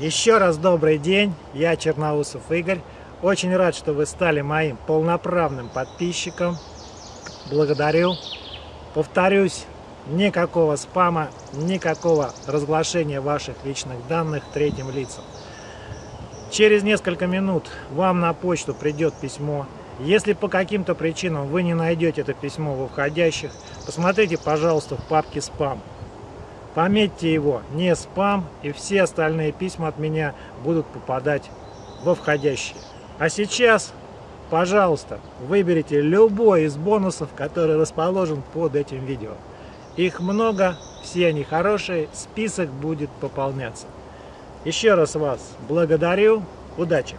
Еще раз добрый день, я Черноусов Игорь. Очень рад, что вы стали моим полноправным подписчиком. Благодарю. Повторюсь, никакого спама, никакого разглашения ваших личных данных третьим лицам. Через несколько минут вам на почту придет письмо. Если по каким-то причинам вы не найдете это письмо в входящих, посмотрите, пожалуйста, в папке «Спам». Пометьте его не спам, и все остальные письма от меня будут попадать во входящие. А сейчас, пожалуйста, выберите любой из бонусов, который расположен под этим видео. Их много, все они хорошие, список будет пополняться. Еще раз вас благодарю, удачи!